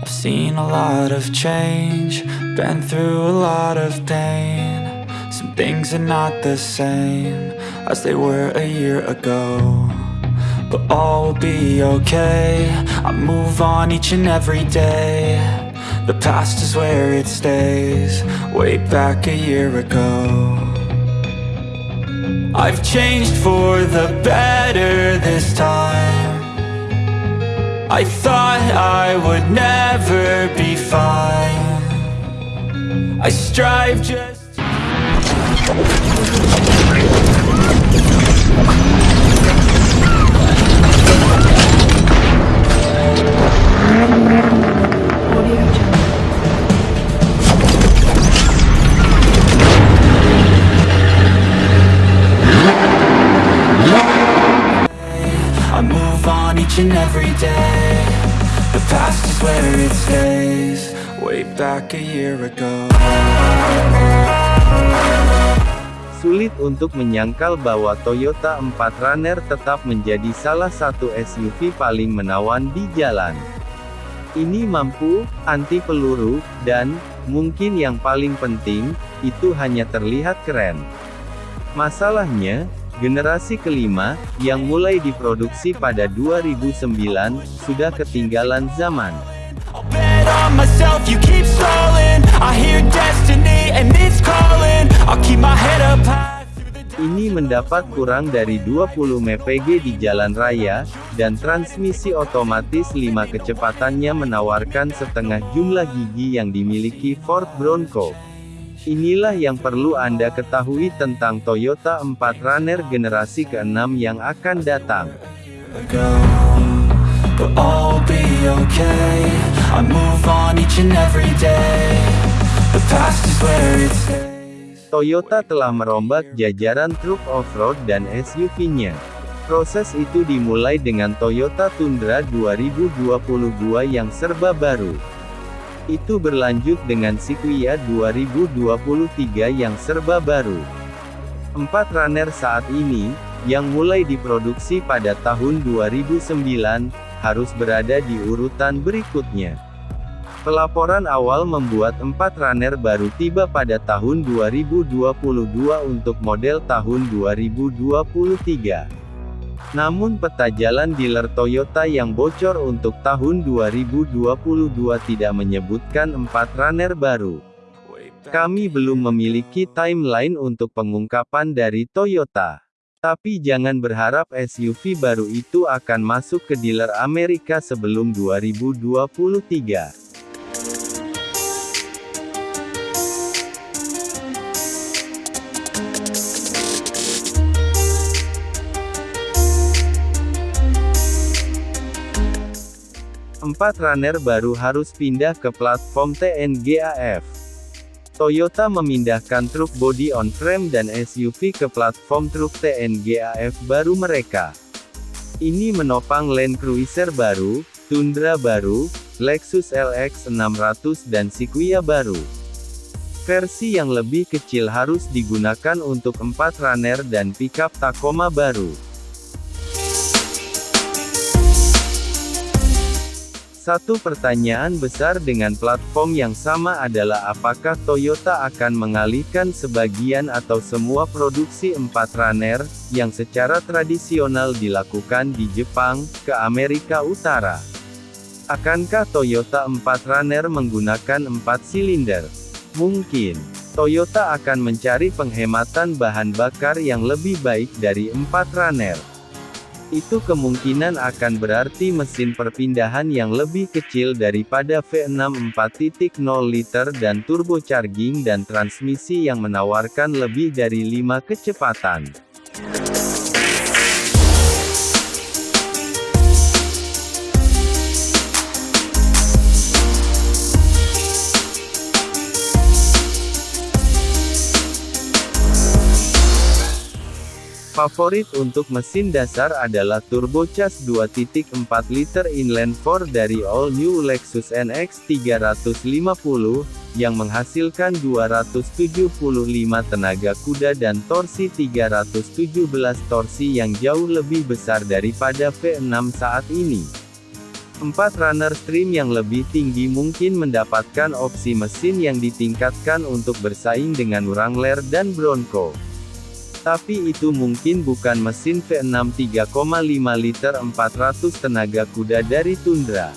I've seen a lot of change, been through a lot of pain. Some things are not the same as they were a year ago. But all will be okay. I move on each and every day. The past is where it stays, way back a year ago. I've changed for the better this time. I thought I would never be fine. I strive just. I move on each and every day. Back a year ago. Sulit untuk menyangkal bahwa Toyota 4Runner tetap menjadi salah satu SUV paling menawan di jalan. Ini mampu, anti peluru, dan, mungkin yang paling penting, itu hanya terlihat keren. Masalahnya, generasi kelima, yang mulai diproduksi pada 2009, sudah ketinggalan zaman. I'll bet on myself, you keep Ini mendapat kurang dari 20 mpg di jalan raya, dan transmisi otomatis 5 kecepatannya menawarkan setengah jumlah gigi yang dimiliki Ford Bronco. Inilah yang perlu Anda ketahui tentang Toyota 4Runner generasi ke-6 yang akan datang. Toyota telah merombak jajaran truk off-road dan SUV-nya. Proses itu dimulai dengan Toyota Tundra 2022 yang serba baru. Itu berlanjut dengan Sequoia 2023 yang serba baru. Empat runner saat ini, yang mulai diproduksi pada tahun 2009, harus berada di urutan berikutnya. Pelaporan awal membuat empat runner baru tiba pada tahun 2022 untuk model tahun 2023. Namun peta jalan dealer Toyota yang bocor untuk tahun 2022 tidak menyebutkan empat runner baru. Kami belum memiliki timeline untuk pengungkapan dari Toyota. Tapi jangan berharap SUV baru itu akan masuk ke dealer Amerika sebelum 2023. Empat runner baru harus pindah ke platform TNGAF. Toyota memindahkan truk body on frame dan SUV ke platform truk TNGAF baru mereka. Ini menopang Land Cruiser baru, Tundra baru, Lexus LX 600 dan Sequoia baru. Versi yang lebih kecil harus digunakan untuk empat runner dan pickup Tacoma baru. Satu pertanyaan besar dengan platform yang sama adalah apakah Toyota akan mengalihkan sebagian atau semua produksi empat runner, yang secara tradisional dilakukan di Jepang, ke Amerika Utara. Akankah Toyota 4Runner menggunakan 4 silinder? Mungkin. Toyota akan mencari penghematan bahan bakar yang lebih baik dari 4Runner. Itu kemungkinan akan berarti mesin perpindahan yang lebih kecil daripada V6 4.0 liter dan turbocharging dan transmisi yang menawarkan lebih dari 5 kecepatan. Favorit untuk mesin dasar adalah turbocharged 2.4 liter inline 4 dari all new Lexus NX 350, yang menghasilkan 275 tenaga kuda dan torsi 317 torsi yang jauh lebih besar daripada V6 saat ini. Empat runner stream yang lebih tinggi mungkin mendapatkan opsi mesin yang ditingkatkan untuk bersaing dengan Wrangler dan Bronco. Tapi itu mungkin bukan mesin V6 3,5 liter 400 tenaga kuda dari Tundra.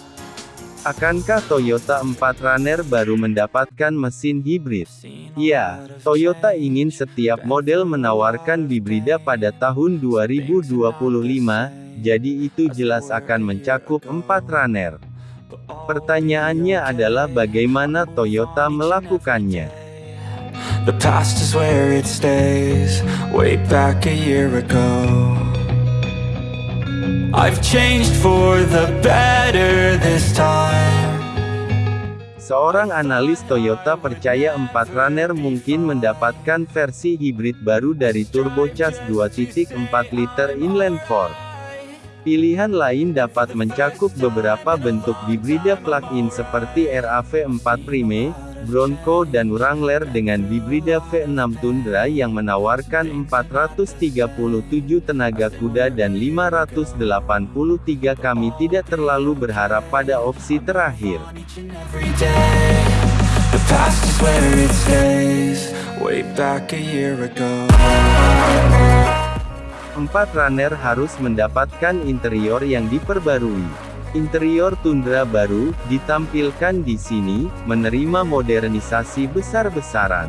Akankah Toyota 4 Runner baru mendapatkan mesin hibrid? Ya, Toyota ingin setiap model menawarkan hibrida pada tahun 2025, jadi itu jelas akan mencakup 4 Runner. Pertanyaannya adalah bagaimana Toyota melakukannya. The past is where it stays, way back a year ago. I've changed for the better this time. Seorang analis Toyota percaya 4 Runner mungkin mendapatkan versi hibrid baru dari turbocharged 2.4 liter inline 4. Pilihan lain dapat mencakup beberapa bentuk hibrida plug-in seperti RAV4 Prime, Bronco dan Wrangler dengan hibrida V6 Tundra yang menawarkan 437 tenaga kuda dan 583 kami tidak terlalu berharap pada opsi terakhir. Empat runner harus mendapatkan interior yang diperbarui. Interior Tundra baru, ditampilkan di sini, menerima modernisasi besar-besaran.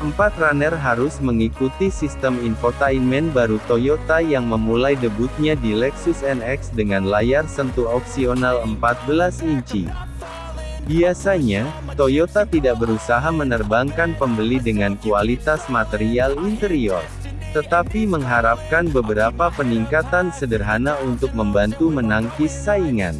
Empat runner harus mengikuti sistem infotainment baru Toyota yang memulai debutnya di Lexus NX dengan layar sentuh opsional 14 inci. Biasanya, Toyota tidak berusaha menerbangkan pembeli dengan kualitas material interior tetapi mengharapkan beberapa peningkatan sederhana untuk membantu menangkis saingan.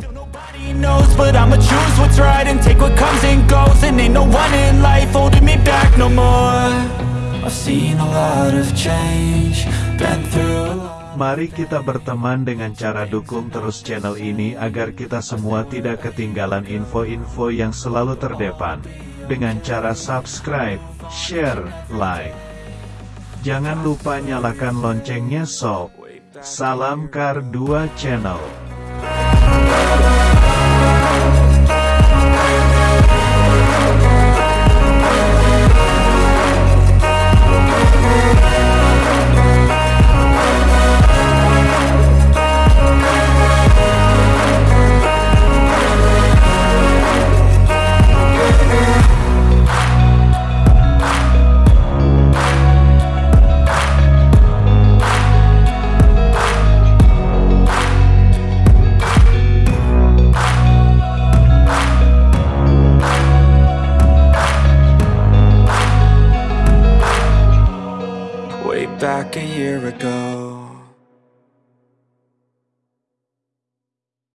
Mari kita berteman dengan cara dukung terus channel ini agar kita semua tidak ketinggalan info-info yang selalu terdepan. Dengan cara subscribe, share, like. Jangan lupa nyalakan loncengnya sob. Salam Kar 2 Channel.